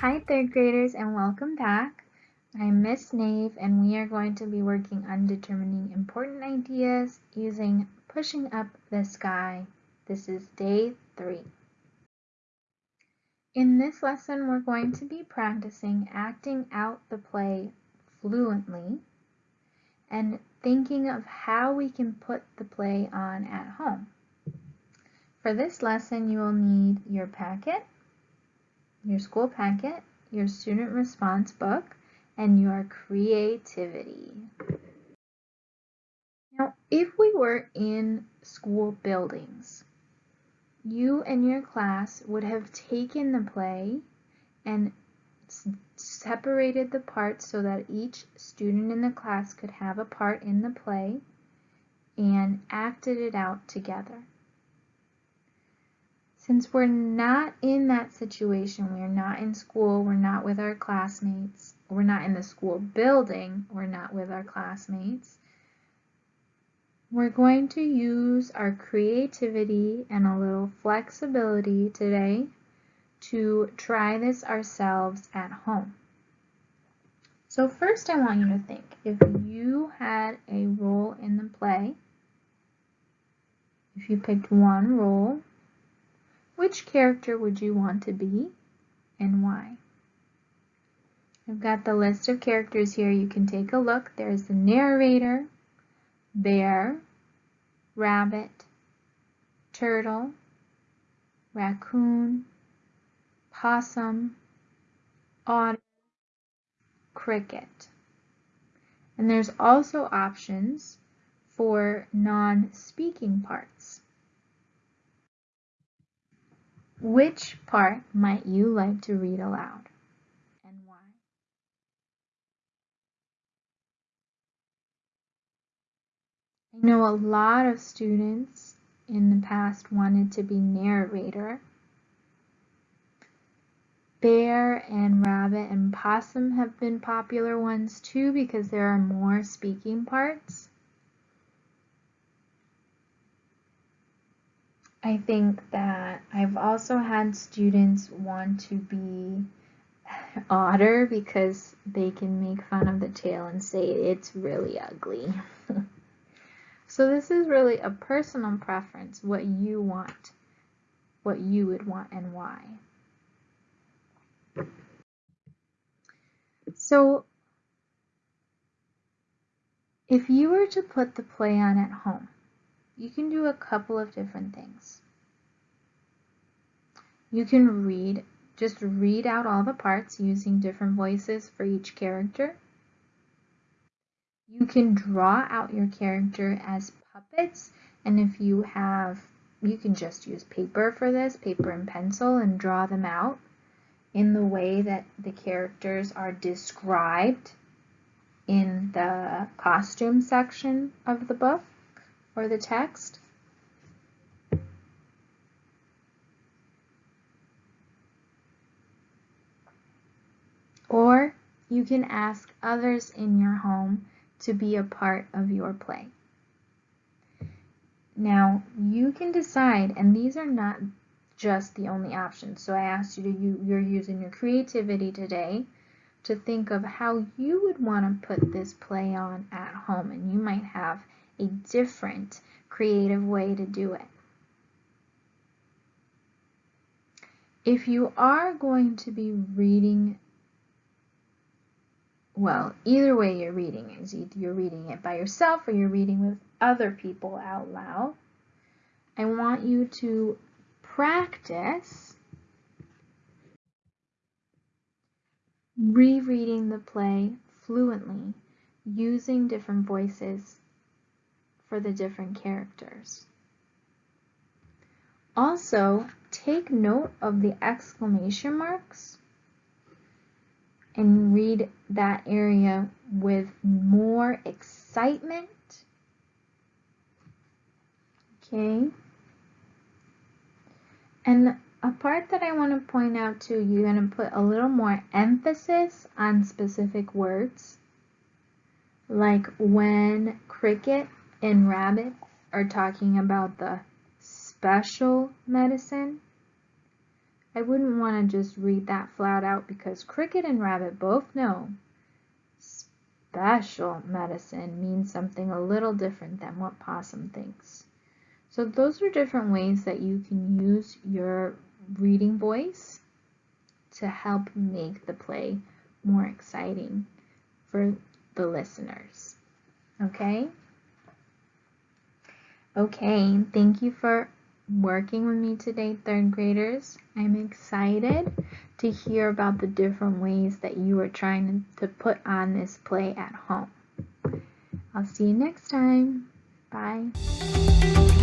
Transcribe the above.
Hi third graders and welcome back. I'm Miss Nave and we are going to be working on determining important ideas using Pushing Up the Sky. This is day three. In this lesson we're going to be practicing acting out the play fluently and thinking of how we can put the play on at home. For this lesson you will need your packet, your school packet, your student response book, and your creativity. Now, if we were in school buildings, you and your class would have taken the play and separated the parts so that each student in the class could have a part in the play and acted it out together. Since we're not in that situation, we're not in school, we're not with our classmates, we're not in the school building, we're not with our classmates, we're going to use our creativity and a little flexibility today to try this ourselves at home. So first I want you to think, if you had a role in the play, if you picked one role, which character would you want to be and why? I've got the list of characters here. You can take a look. There's the narrator, bear, rabbit, turtle, raccoon, possum, otter, cricket. And there's also options for non-speaking parts. Which part might you like to read aloud and why? I know a lot of students in the past wanted to be narrator. Bear and rabbit and possum have been popular ones too because there are more speaking parts. I think that I've also had students want to be otter because they can make fun of the tail and say it's really ugly. so this is really a personal preference, what you want, what you would want and why. So if you were to put the play on at home, you can do a couple of different things. You can read, just read out all the parts using different voices for each character. You can draw out your character as puppets, and if you have, you can just use paper for this, paper and pencil, and draw them out in the way that the characters are described in the costume section of the book or the text. Or you can ask others in your home to be a part of your play. Now, you can decide, and these are not just the only options. So I asked you to, you, you're using your creativity today to think of how you would want to put this play on at home. And you might have a different creative way to do it. If you are going to be reading, well, either way you're reading is either you're reading it by yourself or you're reading with other people out loud. I want you to practice rereading the play fluently using different voices for the different characters. Also, take note of the exclamation marks and read that area with more excitement. Okay. And a part that I want to point out too, you're going to put a little more emphasis on specific words. Like when cricket and rabbit are talking about the special medicine, I wouldn't want to just read that flat out because Cricket and Rabbit both know special medicine means something a little different than what Possum thinks. So those are different ways that you can use your reading voice to help make the play more exciting for the listeners. Okay? Okay, thank you for working with me today, third graders. I'm excited to hear about the different ways that you are trying to put on this play at home. I'll see you next time. Bye.